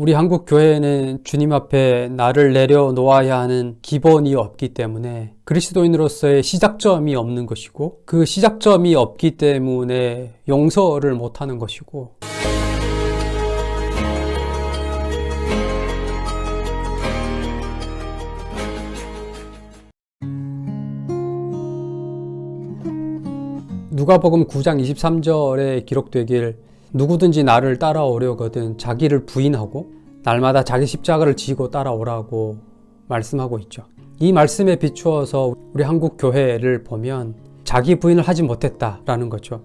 우리 한국 교회는 주님 앞에 나를 내려놓아야 하는 기본이 없기 때문에 그리스도인으로서의 시작점이 없는 것이고 그 시작점이 없기 때문에 용서를 못하는 것이고 누가복음 9장 23절에 기록되길 누구든지 나를 따라오려거든 자기를 부인하고 날마다 자기 십자가를 지고 따라오라고 말씀하고 있죠. 이 말씀에 비추어서 우리 한국 교회를 보면 자기 부인을 하지 못했다라는 거죠.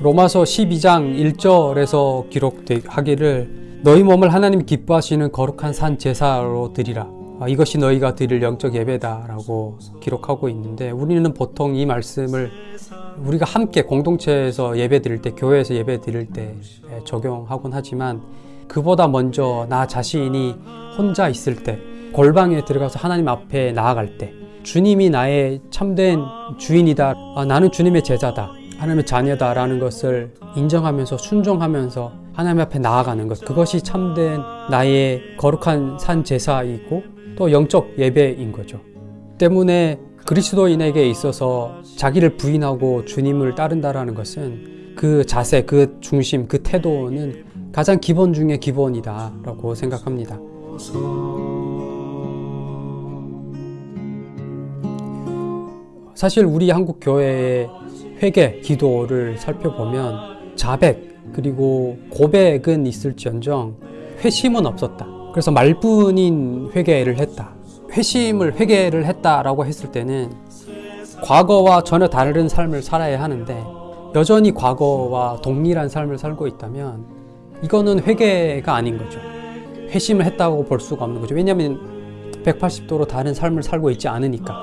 로마서 12장 1절에서 기록하기를 너희 몸을 하나님 기뻐하시는 거룩한 산 제사로 드리라. 아, 이것이 너희가 드릴 영적 예배다 라고 기록하고 있는데 우리는 보통 이 말씀을 우리가 함께 공동체에서 예배 드릴 때 교회에서 예배 드릴 때 적용하곤 하지만 그보다 먼저 나 자신이 혼자 있을 때 골방에 들어가서 하나님 앞에 나아갈 때 주님이 나의 참된 주인이다 아, 나는 주님의 제자다 하나님의 자녀다 라는 것을 인정하면서 순종하면서 하나님 앞에 나아가는 것 그것이 참된 나의 거룩한 산 제사이고 또 영적 예배인 거죠. 때문에 그리스도인에게 있어서 자기를 부인하고 주님을 따른다라는 것은 그 자세, 그 중심, 그 태도는 가장 기본 중에 기본이다라고 생각합니다. 사실 우리 한국 교회의 회개, 기도를 살펴보면 자백 그리고 고백은 있을지언정 회심은 없었다. 그래서 말뿐인 회개를 했다. 회심을 회개를 했다라고 했을 때는 과거와 전혀 다른 삶을 살아야 하는데 여전히 과거와 동일한 삶을 살고 있다면 이거는 회개가 아닌 거죠. 회심을 했다고 볼 수가 없는 거죠. 왜냐하면 180도로 다른 삶을 살고 있지 않으니까.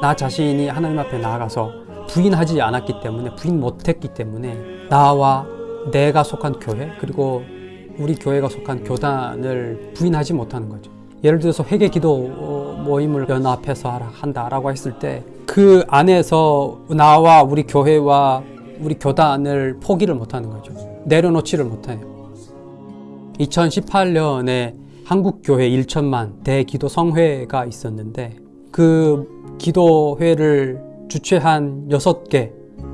나 자신이 하나님 앞에 나아가서 부인하지 않았기 때문에 부인 못했기 때문에 나와 내가 속한 교회 그리고 우리 교회가 속한 교단을 부인하지 못하는 거죠. 예를 들어서 회개 기도 모임을 연합해서 한다라고 했을 때 그 안에서 나와 우리 교회와 우리 교단을 포기를 못하는 거죠. 내려놓지를 못해요. 2018년에 한국교회 1천만 대기도 성회가 있었는데 그 기도회를 주최한 6개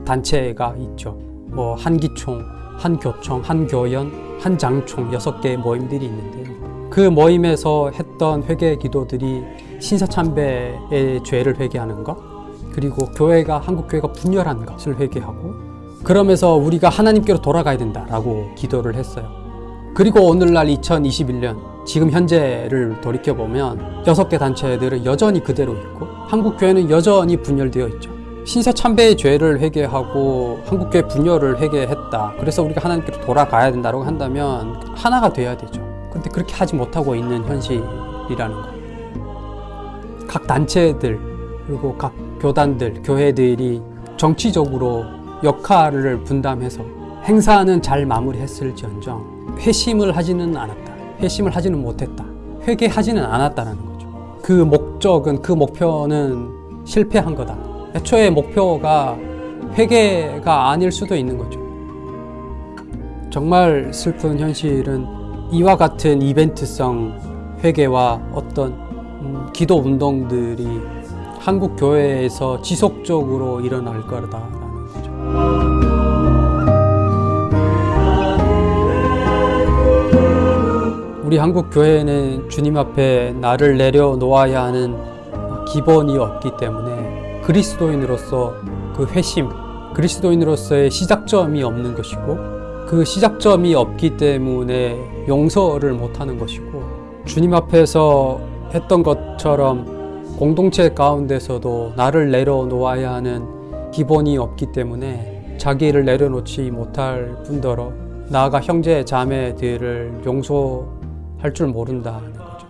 단체가 있죠. 뭐 한기총, 한교총, 한교연, 한장총 여섯 개의 모임들이 있는데요. 그 모임에서 했던 회개 기도들이 신사참배의 죄를 회개하는 것, 그리고 교회가 한국 교회가 분열한 것을 회개하고 그러면서 우리가 하나님께로 돌아가야 된다라고 기도를 했어요. 그리고 오늘날 2021년 지금 현재를 돌이켜 보면 여섯 개 단체들은 여전히 그대로 있고 한국 교회는 여전히 분열되어 있죠. 신사참배의 죄를 회개하고 한국교회 분열을 회개했다. 그래서 우리가 하나님께로 돌아가야 된다고 한다면 하나가 돼야 되죠. 그런데 그렇게 하지 못하고 있는 현실이라는 거. 각 단체들 그리고 각 교단들, 교회들이 정치적으로 역할을 분담해서 행사는 잘 마무리했을지언정 회심을 하지는 않았다. 회심을 하지는 못했다. 회개하지는 않았다는 거죠. 그 목 적은 그 목표는 실패한 거다. 애초에 목표가 회개가 아닐 수도 있는 거죠. 정말 슬픈 현실은 이와 같은 이벤트성 회개와 어떤 음, 기도 운동들이 한국 교회에서 지속적으로 일어날 거다 우리 한국 교회는 주님 앞에 나를 내려놓아야 하는 기본이 없기 때문에 그리스도인으로서 그 회심, 그리스도인으로서의 시작점이 없는 것이고 그 시작점이 없기 때문에 용서를 못하는 것이고 주님 앞에서 했던 것처럼 공동체 가운데서도 나를 내려놓아야 하는 기본이 없기 때문에 자기를 내려놓지 못할 뿐더러 나아가 형제 자매들을 용서 할 줄 모른다는 거죠.